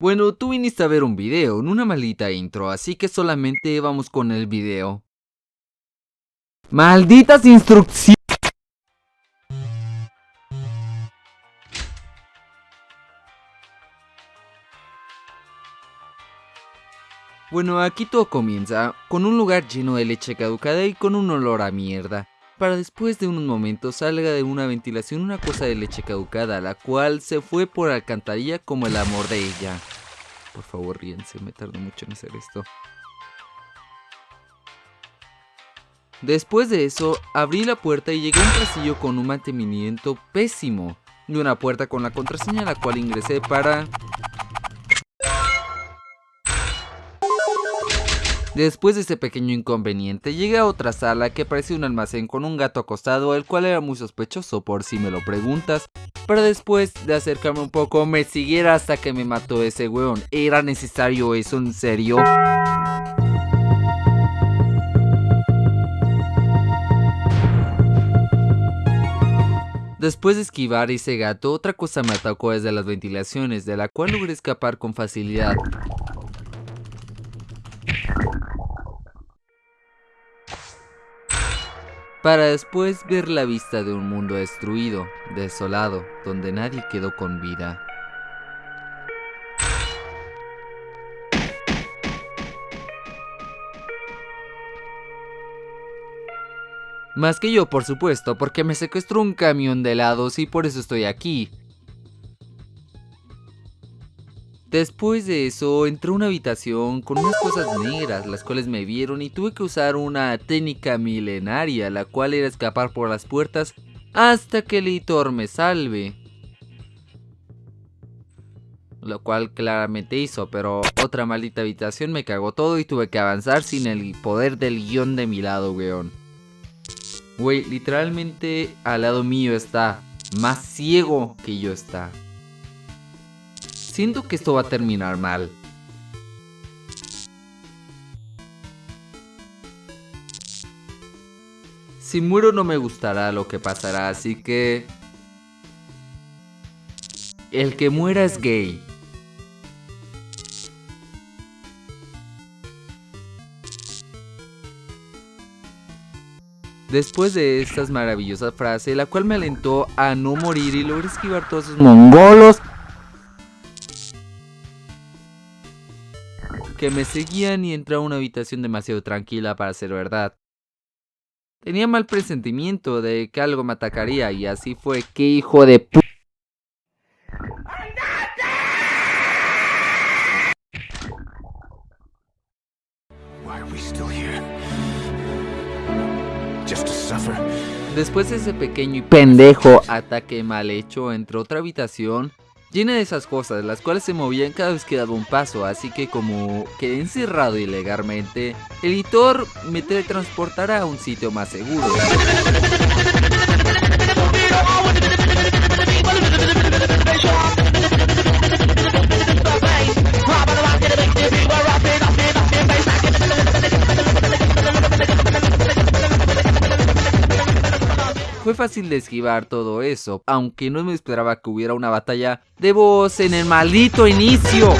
Bueno, tú viniste a ver un video, en una maldita intro, así que solamente vamos con el video. ¡Malditas instrucciones! Bueno, aquí todo comienza con un lugar lleno de leche caducada y con un olor a mierda. Para después de unos momentos salga de una ventilación una cosa de leche caducada, la cual se fue por alcantarilla como el amor de ella. Por favor, ríense, me tardó mucho en hacer esto. Después de eso, abrí la puerta y llegué a un pasillo con un mantenimiento pésimo. Y una puerta con la contraseña la cual ingresé para Después de ese pequeño inconveniente, llegué a otra sala que parecía un almacén con un gato acostado, el cual era muy sospechoso por si me lo preguntas, pero después de acercarme un poco me siguiera hasta que me mató ese weón. ¿Era necesario eso en serio? Después de esquivar ese gato, otra cosa me atacó desde las ventilaciones, de la cual logré escapar con facilidad. Para después ver la vista de un mundo destruido, desolado, donde nadie quedó con vida. Más que yo, por supuesto, porque me secuestró un camión de helados y por eso estoy aquí. Después de eso, entré a una habitación con unas cosas negras, las cuales me vieron y tuve que usar una técnica milenaria, la cual era escapar por las puertas hasta que el editor me salve. Lo cual claramente hizo, pero otra maldita habitación me cagó todo y tuve que avanzar sin el poder del guion de mi lado, weón. Wey, literalmente al lado mío está más ciego que yo está. Siento que esto va a terminar mal. Si muero no me gustará lo que pasará, así que... El que muera es gay. Después de estas maravillosas frases, la cual me alentó a no morir y logré esquivar todos esos mongolos que me seguían y entré a una habitación demasiado tranquila para ser verdad. Tenía mal presentimiento de que algo me atacaría y así fue. ¡Qué hijo de p... Después de ese pequeño y pendejo ataque mal hecho, entre otra habitación llena de esas cosas, las cuales se movían cada vez que daba un paso, así que como quedé encerrado ilegalmente, el editor me teletransportará a un sitio más seguro. Fácil de esquivar todo eso, aunque no me esperaba que hubiera una batalla de voz en el maldito inicio.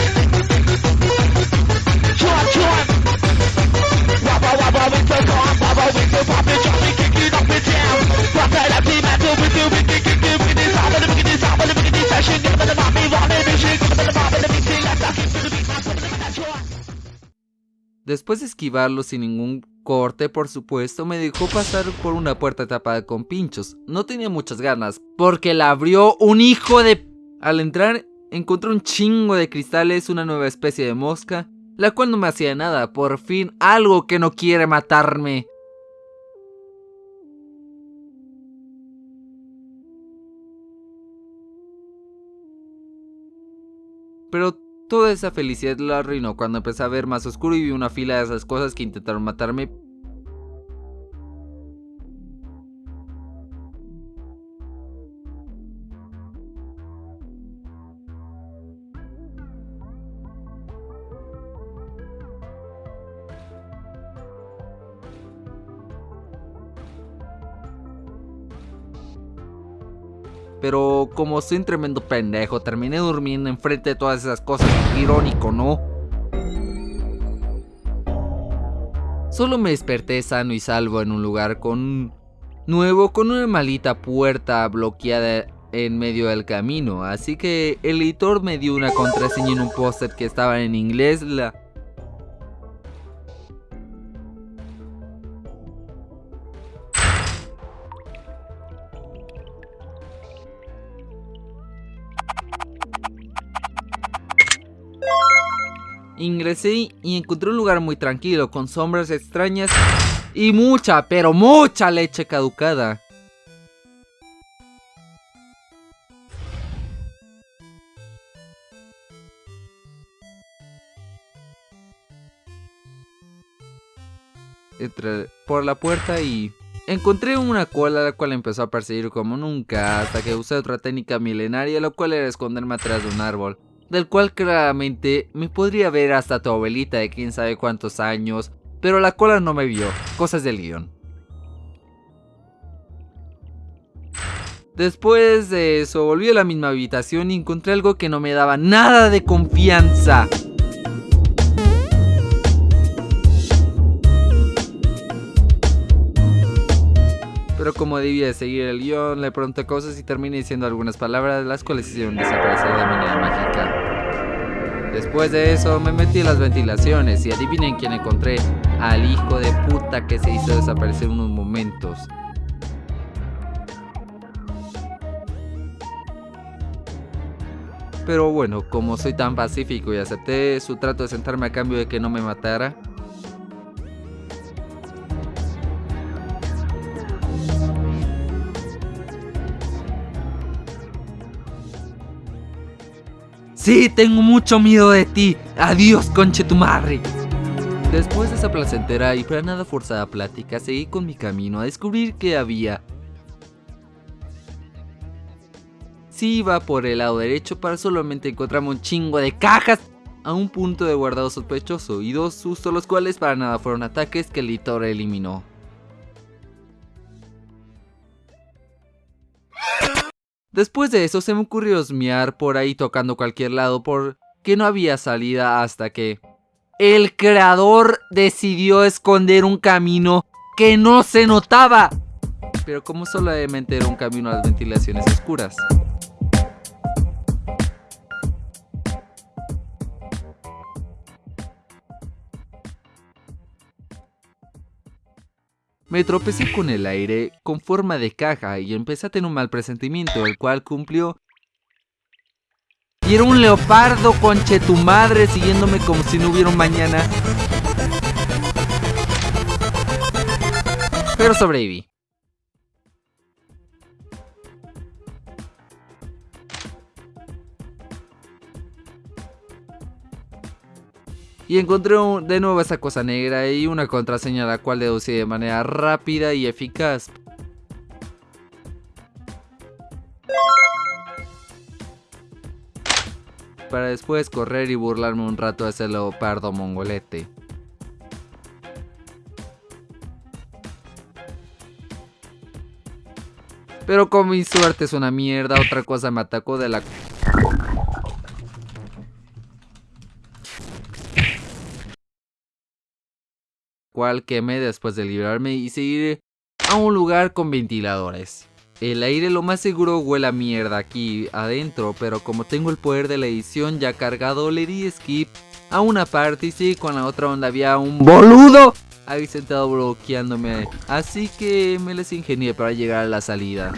Después de esquivarlo sin ningún corte, por supuesto, me dejó pasar por una puerta tapada con pinchos. No tenía muchas ganas, porque la abrió un hijo de... Al entrar, encontré un chingo de cristales, una nueva especie de mosca, la cual no me hacía nada. Por fin, algo que no quiere matarme. Pero Toda esa felicidad la arruinó cuando empecé a ver más oscuro y vi una fila de esas cosas que intentaron matarme Pero como soy un tremendo pendejo, terminé durmiendo enfrente de todas esas cosas. Irónico, ¿no? Solo me desperté sano y salvo en un lugar con nuevo con una malita puerta bloqueada en medio del camino, así que el editor me dio una contraseña en un póster que estaba en inglés, la Ingresé y encontré un lugar muy tranquilo, con sombras extrañas y mucha, pero mucha leche caducada. Entré por la puerta y encontré una cola la cual empezó a perseguir como nunca hasta que usé otra técnica milenaria la cual era esconderme atrás de un árbol del cual claramente me podría ver hasta tu abuelita de quién sabe cuántos años, pero la cola no me vio, cosas del guion. Después de eso volví a la misma habitación y encontré algo que no me daba nada de confianza. Pero como debía seguir el guion, le pregunté cosas y terminé diciendo algunas palabras, las cuales hicieron desaparecer de manera mágica. Después de eso me metí en las ventilaciones y adivinen quién encontré, al hijo de puta que se hizo desaparecer unos momentos. Pero bueno, como soy tan pacífico y acepté su trato de sentarme a cambio de que no me matara, Sí, tengo mucho miedo de ti. Adiós, conche tu madre. Después de esa placentera y para nada forzada plática, seguí con mi camino a descubrir qué había. Sí iba por el lado derecho para solamente encontrarme un chingo de cajas a un punto de guardado sospechoso y dos sustos los cuales para nada fueron ataques que el editor eliminó. Después de eso se me ocurrió osmear por ahí tocando cualquier lado porque no había salida hasta que el creador decidió esconder un camino que no se notaba. Pero como solamente era un camino a las ventilaciones oscuras. Me tropecé con el aire con forma de caja y empecé a tener un mal presentimiento, el cual cumplió. Y era un leopardo conche tu madre siguiéndome como si no hubiera un mañana. Pero sobreviví. Y encontré de nuevo esa cosa negra y una contraseña la cual deducí de manera rápida y eficaz. Para después correr y burlarme un rato de ese leopardo mongolete. Pero como mi suerte es una mierda, otra cosa me atacó de la cual quemé después de librarme y seguir a un lugar con ventiladores. El aire lo más seguro huele a mierda aquí adentro, pero como tengo el poder de la edición ya cargado, le di skip a una parte y sí, con la otra onda había un boludo ahí sentado bloqueándome. Así que me les ingenié para llegar a la salida.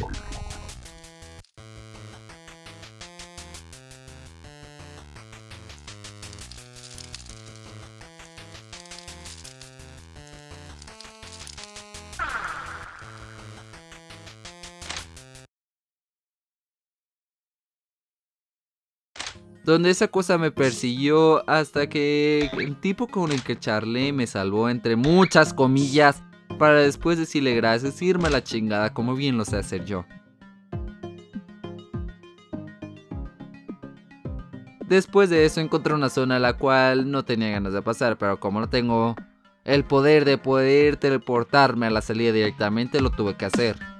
Donde esa cosa me persiguió hasta que el tipo con el que charlé me salvó entre muchas comillas para después decirle gracias y irme a la chingada como bien lo sé hacer yo. Después de eso encontré una zona a la cual no tenía ganas de pasar, pero como no tengo el poder de poder teleportarme a la salida directamente, lo tuve que hacer.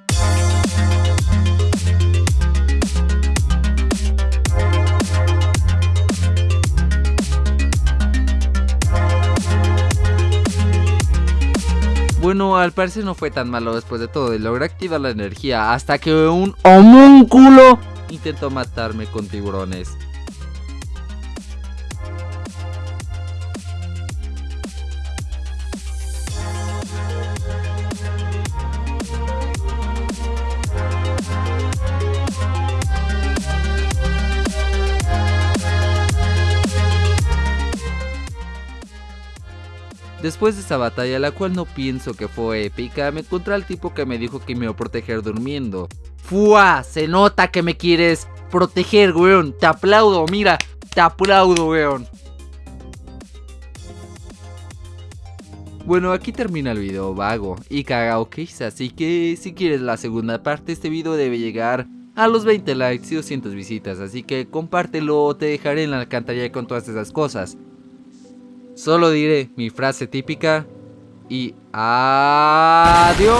Bueno, al parecer no fue tan malo después de todo y logré activar la energía hasta que un homúnculo intentó matarme con tiburones. Después de esa batalla, la cual no pienso que fue épica, me encontré al tipo que me dijo que me iba a proteger durmiendo. ¡Fua! Se nota que me quieres proteger, weón. Te aplaudo, mira. Te aplaudo, weón. Bueno, aquí termina el video vago y cagao así que si quieres la segunda parte, este video debe llegar a los 20 likes y 200 visitas, así que compártelo, te dejaré en la alcantarilla con todas esas cosas. Solo diré mi frase típica y adiós.